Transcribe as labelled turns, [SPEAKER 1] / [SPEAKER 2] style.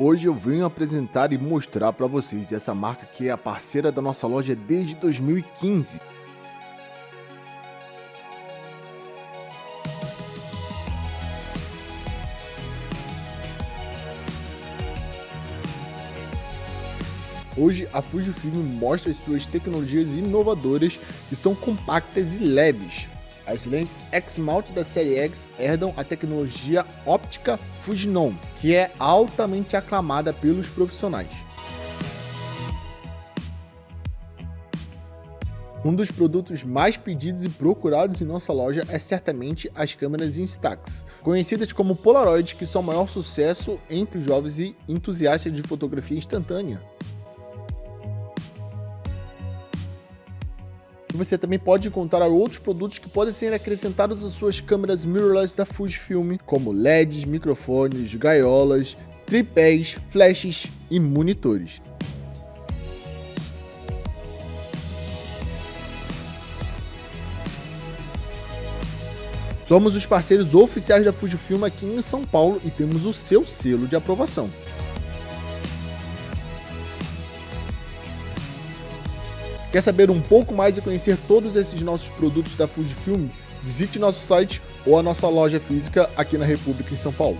[SPEAKER 1] Hoje eu venho apresentar e mostrar para vocês essa marca que é a parceira da nossa loja desde 2015. Hoje a Fujifilm mostra as suas tecnologias inovadoras que são compactas e leves. As lentes X-Mount da série X herdam a tecnologia óptica Fujinon, que é altamente aclamada pelos profissionais. Um dos produtos mais pedidos e procurados em nossa loja é certamente as câmeras Instax, conhecidas como Polaroid, que são o maior sucesso entre os jovens e entusiastas de fotografia instantânea. Você também pode encontrar outros produtos que podem ser acrescentados às suas câmeras mirrorless da Fujifilm, como LEDs, microfones, gaiolas, tripés, flashes e monitores. Somos os parceiros oficiais da Fujifilm aqui em São Paulo e temos o seu selo de aprovação. Quer saber um pouco mais e conhecer todos esses nossos produtos da Fujifilm? Visite nosso site ou a nossa loja física aqui na República em São Paulo.